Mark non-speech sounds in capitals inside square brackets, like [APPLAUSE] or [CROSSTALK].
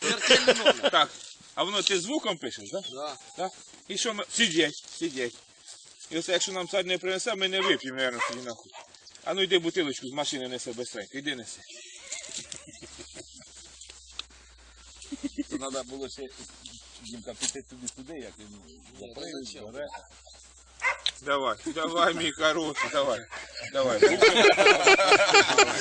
Смертельний номер. Так. А воно ти звуком пишеш, так? Да. Так? І що ми. Сидять, сидять. І оце, якщо нам сад не принесе, ми не вип'ємо, мабуть, тоді нахуй. А ну йди бутилочку з машини несе безстренько, йди неси. То треба було ще Дімка піти туди туди, як він заприв, зачем? бере. Давай, давай, мій хороший, давай. Давай. [LAUGHS]